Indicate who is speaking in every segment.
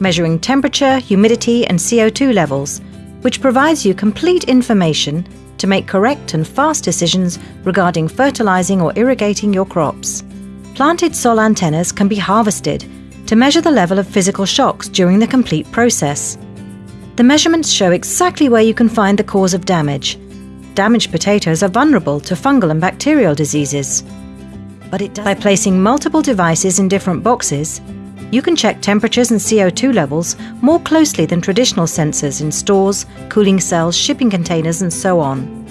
Speaker 1: measuring temperature, humidity, and CO2 levels, which provides you complete information to make correct and fast decisions regarding fertilizing or irrigating your crops. Planted Solentums can be harvested to measure the level of physical shocks during the complete process. The measurements show exactly where you can find the cause of damage. Damaged potatoes are vulnerable to fungal and bacterial diseases. But by placing multiple devices in different boxes, you can check temperatures and CO2 levels more closely than traditional sensors in stores, cooling cells, shipping containers, and so on.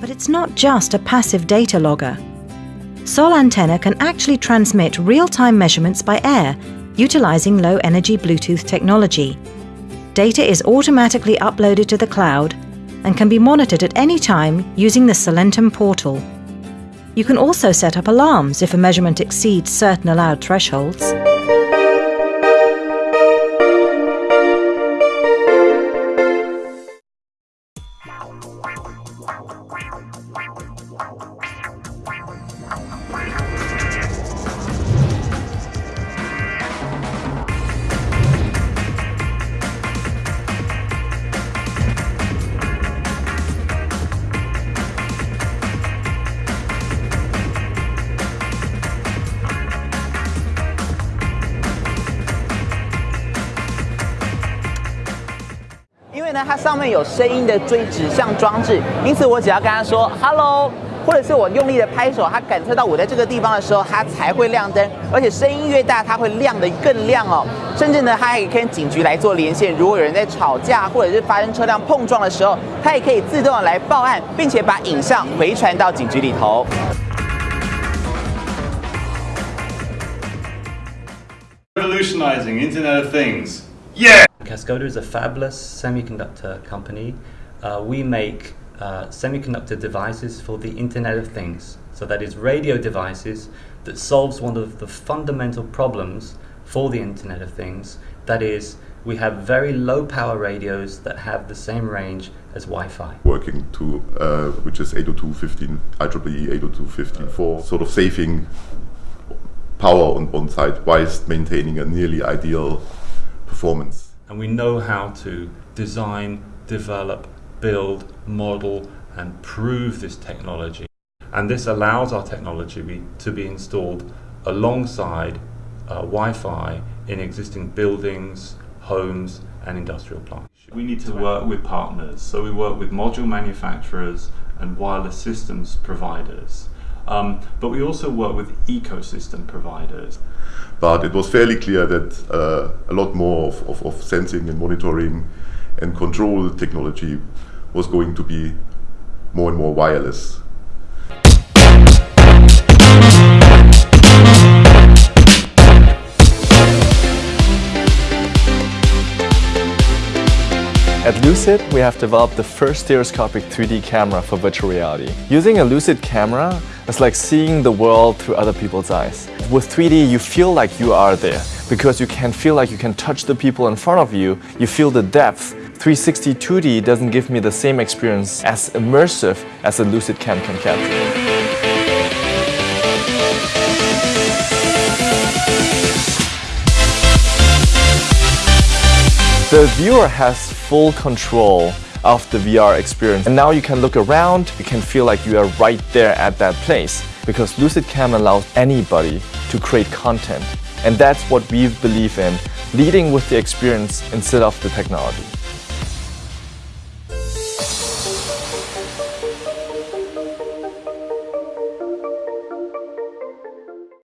Speaker 1: But it's not just a passive data logger. Solentum can actually transmit real-time measurements by air utilizing low-energy Bluetooth technology. Data is automatically uploaded to the cloud and can be monitored at any time using the Solentum portal. You can also set up alarms if a measurement exceeds certain allowed thresholds.
Speaker 2: 它上面有声音的追指向装置，因此我只要跟它说 “hello”，或者是我用力的拍手，它感测到我在这个地方的时候，它才会亮灯。而且声音越大，它会亮得更亮哦。甚至呢，它还可以跟警局来做连线。如果有人在吵架，或者是发生车辆碰撞的时候，它也可以自动的来报案，并且把影像回传到警局里头。
Speaker 3: Revolutionizing Internet of Things. Yeah.
Speaker 4: Cascoda is a fabulous semiconductor company. Uh, we make uh, semiconductor devices for the Internet of Things. So that is radio devices that solves one of the fundamental problems for the Internet of Things. That is, we have very low power radios that have the same range as Wi-Fi.
Speaker 5: Working to, uh, which is 802.15, IEEE 802.15.4, sort of saving power on, one side whilst maintaining a nearly ideal performance
Speaker 4: and we know how to design, develop, build, model and prove this technology. And this allows our technology to be installed alongside uh, Wi-Fi in existing buildings, homes and industrial plants. We need to work with partners, so we work with module manufacturers and wireless systems providers. Um, but we also work with ecosystem providers.
Speaker 5: But it was fairly clear that uh, a lot more of, of, of, sensing and monitoring and control technology was going to be more and more wireless.
Speaker 6: At Lucid, we have developed the first stereoscopic 3D camera for virtual reality. Using a Lucid camera is like seeing the world through other people's eyes. With 3D, you feel like you are there because you can feel like you can touch the people in front of you. You feel the depth. 360 2D doesn't give me the same experience as immersive as a Lucid Cam can capture. The viewer has full control of the VR experience. And now you can look around, you can feel like you are right there at that place because Lucid Cam allows anybody to create content. And that's what we believe in, leading with the experience instead of the technology.